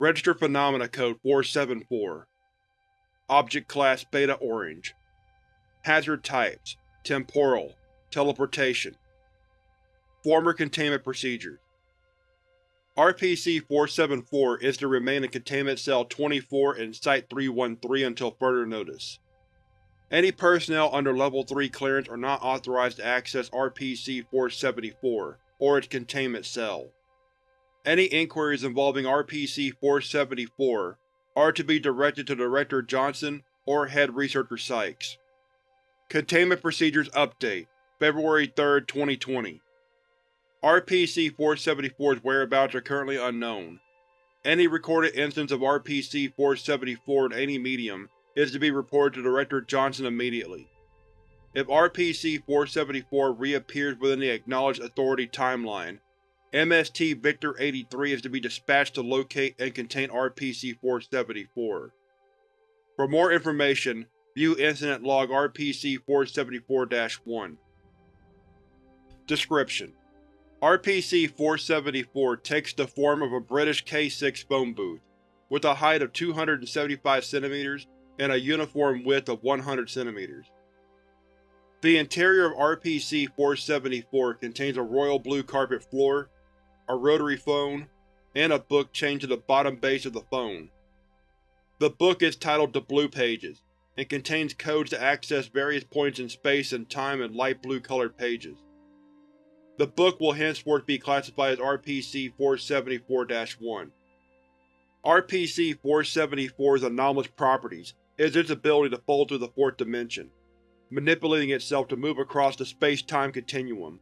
Registered Phenomena Code 474 Object Class Beta Orange Hazard Types Temporal Teleportation Former Containment Procedures RPC-474 is to remain in Containment Cell 24 in Site-313 until further notice. Any personnel under Level 3 clearance are not authorized to access RPC-474 or its containment cell. Any inquiries involving RPC-474 are to be directed to Director Johnson or Head Researcher Sykes. Containment Procedures Update February 3, 2020 RPC-474's whereabouts are currently unknown. Any recorded instance of RPC-474 in any medium is to be reported to Director Johnson immediately. If RPC-474 reappears within the Acknowledged Authority timeline, MST Victor-83 is to be dispatched to locate and contain RPC-474. For more information, view Incident Log RPC-474-1. Description: RPC-474 takes the form of a British K-6 phone booth, with a height of 275 cm and a uniform width of 100 cm. The interior of RPC-474 contains a royal blue carpet floor, a rotary phone, and a book chained to the bottom base of the phone. The book is titled The Blue Pages, and contains codes to access various points in space and time in light blue colored pages. The book will henceforth be classified as RPC-474-1. RPC-474's anomalous properties is its ability to fold through the fourth dimension, manipulating itself to move across the space-time continuum.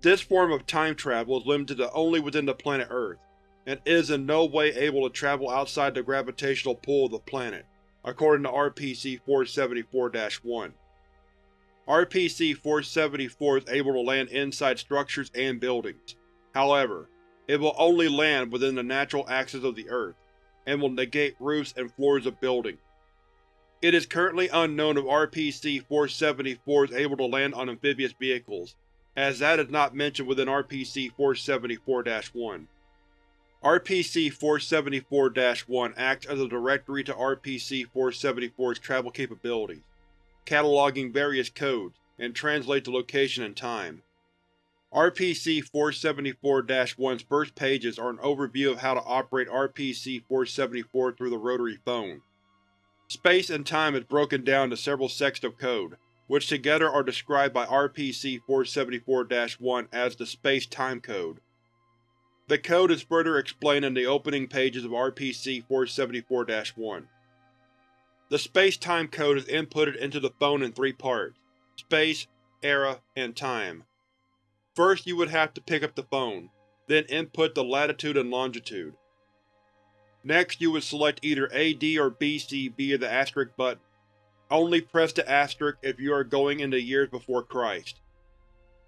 This form of time travel is limited to only within the planet Earth, and is in no way able to travel outside the gravitational pull of the planet, according to RPC-474-1. RPC-474 is able to land inside structures and buildings. However, it will only land within the natural axis of the Earth, and will negate roofs and floors of buildings. It is currently unknown if RPC-474 is able to land on amphibious vehicles, as that is not mentioned within RPC-474-1. RPC-474-1 acts as a directory to RPC-474's travel capabilities cataloging various codes, and translate the location and time. RPC-474-1's first pages are an overview of how to operate RPC-474 through the rotary phone. Space and time is broken down into several sects of code, which together are described by RPC-474-1 as the Space-Time Code. The code is further explained in the opening pages of RPC-474-1. The space-time code is inputted into the phone in three parts space, era, and time. First you would have to pick up the phone, then input the latitude and longitude. Next you would select either AD or BC via the asterisk button. Only press the asterisk if you are going into years before Christ.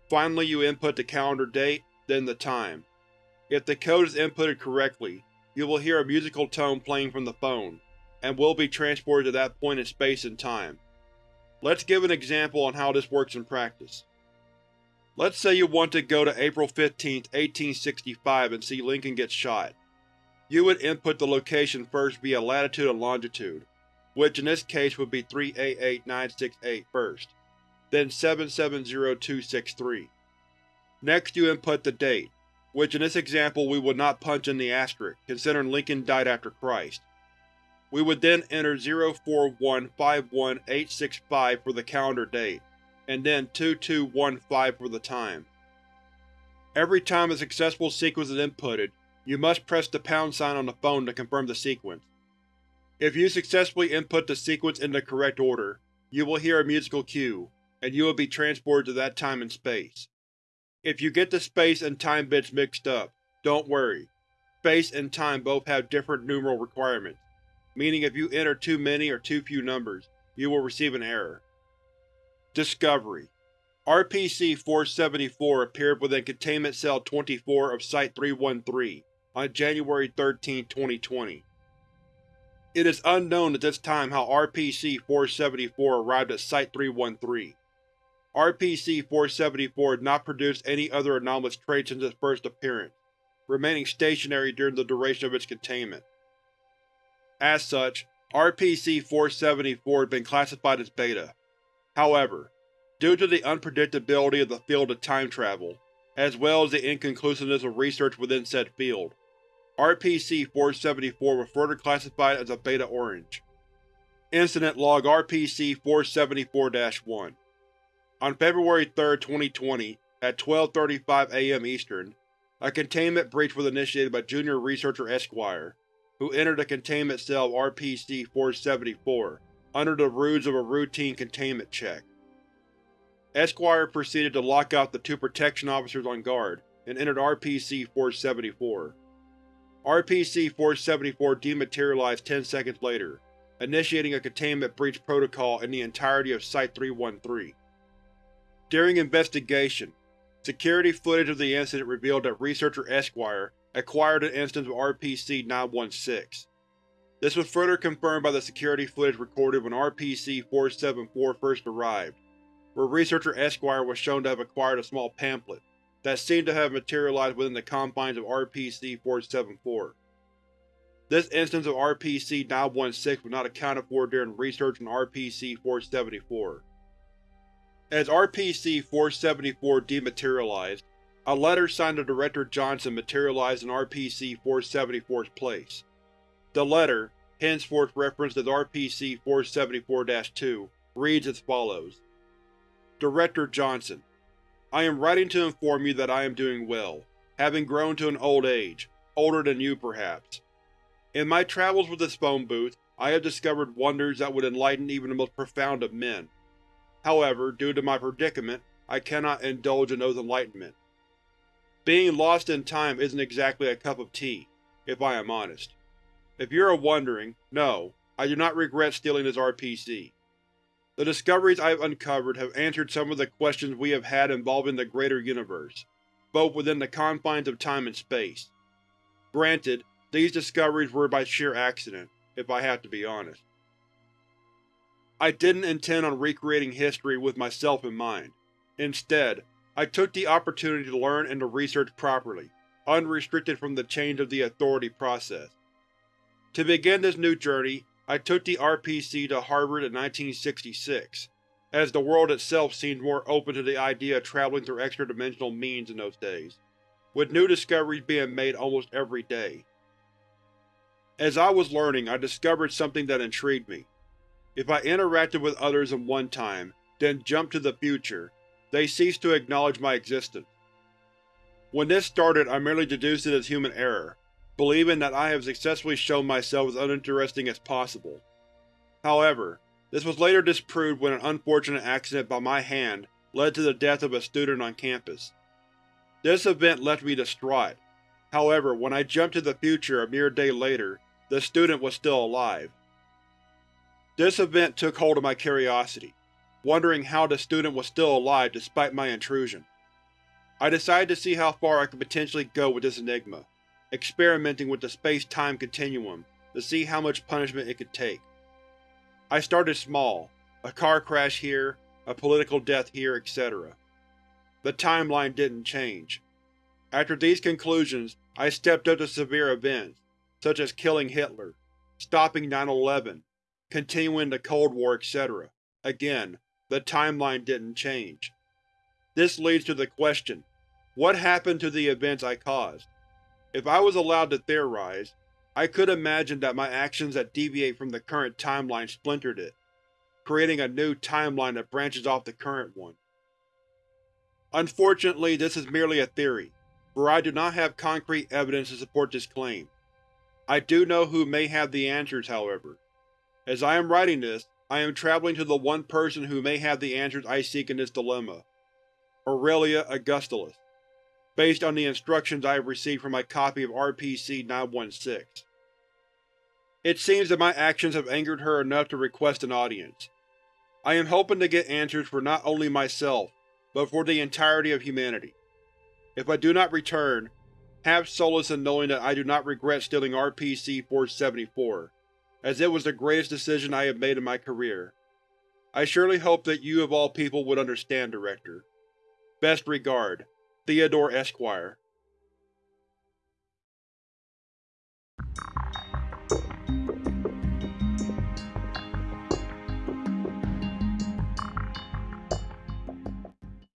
Finally you input the calendar date, then the time. If the code is inputted correctly, you will hear a musical tone playing from the phone and will be transported to that point in space and time. Let's give an example on how this works in practice. Let's say you want to go to April 15, 1865 and see Lincoln get shot. You would input the location first via latitude and longitude, which in this case would be 388968 first, then 770263. Next you input the date, which in this example we would not punch in the asterisk, considering Lincoln died after Christ. We would then enter 04151865 for the calendar date, and then 2215 for the time. Every time a successful sequence is inputted, you must press the pound sign on the phone to confirm the sequence. If you successfully input the sequence in the correct order, you will hear a musical cue, and you will be transported to that time and space. If you get the space and time bits mixed up, don't worry. Space and time both have different numeral requirements meaning if you enter too many or too few numbers, you will receive an error. Discovery RPC-474 appeared within Containment Cell 24 of Site-313 on January 13, 2020. It is unknown at this time how RPC-474 arrived at Site-313. RPC-474 has not produced any other anomalous traits since its first appearance, remaining stationary during the duration of its containment. As such, RPC-474 had been classified as Beta. However, due to the unpredictability of the field of time travel, as well as the inconclusiveness of research within said field, RPC-474 was further classified as a Beta Orange. Incident Log RPC-474-1 On February 3, 2020, at 12.35 am Eastern, a containment breach was initiated by Junior Researcher Esquire, who entered the containment cell of RPC-474 under the ruse of a routine containment check. Esquire proceeded to lock out the two protection officers on guard and entered RPC-474. RPC-474 dematerialized 10 seconds later, initiating a containment breach protocol in the entirety of Site-313. During investigation, security footage of the incident revealed that Researcher Esquire acquired an instance of RPC-916. This was further confirmed by the security footage recorded when RPC-474 first arrived, where Researcher Esquire was shown to have acquired a small pamphlet that seemed to have materialized within the confines of RPC-474. This instance of RPC-916 was not accounted for during research on RPC-474. As RPC-474 dematerialized, a letter signed to Director Johnson materialized in RPC-474's place. The letter, henceforth referenced as RPC-474-2, reads as follows. Director Johnson, I am writing to inform you that I am doing well, having grown to an old age, older than you perhaps. In my travels with this phone booth, I have discovered wonders that would enlighten even the most profound of men. However, due to my predicament, I cannot indulge in those enlightenment. Being lost in time isn't exactly a cup of tea, if I am honest. If you are wondering, no, I do not regret stealing this RPC. The discoveries I have uncovered have answered some of the questions we have had involving the greater universe, both within the confines of time and space. Granted, these discoveries were by sheer accident, if I have to be honest. I didn't intend on recreating history with myself in mind. Instead, I took the opportunity to learn and to research properly, unrestricted from the change of the Authority process. To begin this new journey, I took the RPC to Harvard in 1966, as the world itself seemed more open to the idea of traveling through extra-dimensional means in those days, with new discoveries being made almost every day. As I was learning, I discovered something that intrigued me. If I interacted with others in one time, then jumped to the future, they ceased to acknowledge my existence. When this started, I merely deduced it as human error, believing that I have successfully shown myself as uninteresting as possible. However, this was later disproved when an unfortunate accident by my hand led to the death of a student on campus. This event left me distraught. However, when I jumped to the future a mere day later, the student was still alive. This event took hold of my curiosity, wondering how the student was still alive despite my intrusion. I decided to see how far I could potentially go with this enigma experimenting with the space-time continuum to see how much punishment it could take. I started small, a car crash here, a political death here, etc. The timeline didn't change. After these conclusions, I stepped up to severe events, such as killing Hitler, stopping 9-11, continuing the Cold War, etc. Again, the timeline didn't change. This leads to the question, what happened to the events I caused? If I was allowed to theorize, I could imagine that my actions that deviate from the current timeline splintered it, creating a new timeline that branches off the current one. Unfortunately, this is merely a theory, for I do not have concrete evidence to support this claim. I do know who may have the answers, however. As I am writing this, I am traveling to the one person who may have the answers I seek in this dilemma. Aurelia Augustulus based on the instructions I have received from my copy of RPC-916. It seems that my actions have angered her enough to request an audience. I am hoping to get answers for not only myself, but for the entirety of humanity. If I do not return, have solace in knowing that I do not regret stealing RPC-474, as it was the greatest decision I have made in my career. I surely hope that you of all people would understand, Director. Best regard, Theodore Esquire